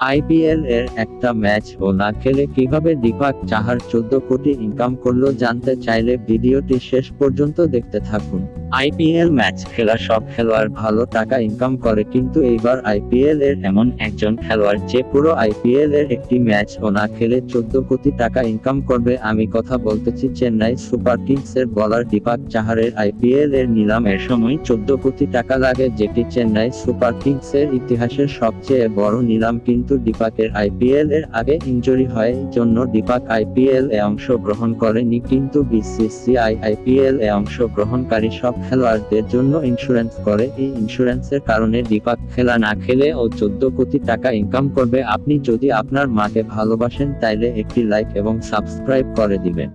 IPL এর একটা match ও না খেলে কীভাবে দীপক চাহার চোদ্দ কোটি ইনকাম করল জানতে চাইলে ভিডিওটি শেষ পর্যন্ত দেখতে থাকুন। আইপিএল ম্যাচ খেলা সব খেলোয়াড় ভালো টাকা ইনকাম করে কিন্তু এইবার আইপিএল এর এমন একজন খেলোয়াড় যে পুরো আইপিএল এর একটি ম্যাচ ও না খেলে চোদ্দ কোটি টাকা ইনকাম করবে আমি কথা বলতেছি চেন্নাই সুপার কিংস এর বলার দীপক চাহারের আইপিএল এর নিলামের সময় চোদ্দ কোটি টাকা লাগে যেটি চেন্নাই সুপার কিংস এর ইতিহাসের সবচেয়ে বড় নিলাম কিন্তু দীপকের আইপিএল এর আগে ইঞ্জুরি হয় জন্য দীপাক আইপিএল এ অংশ গ্রহণ করেনি, কিন্তু বিসিসিআই আইপিএল এ অংশ গ্রহণকারী সব খেলোয়াড়দের জন্য ইন্স্যুরেন্স করে। এই ইন্স্যুরেন্সের কারণে দীপাক খেলা না খেলে ও চোদ্দ কোটি টাকা ইনকাম করবে। আপনি যদি আপনার মাকে ভালোবাসেন, তাইলে একটি লাইক এবং সাবস্ক্রাইব করে দিবেন।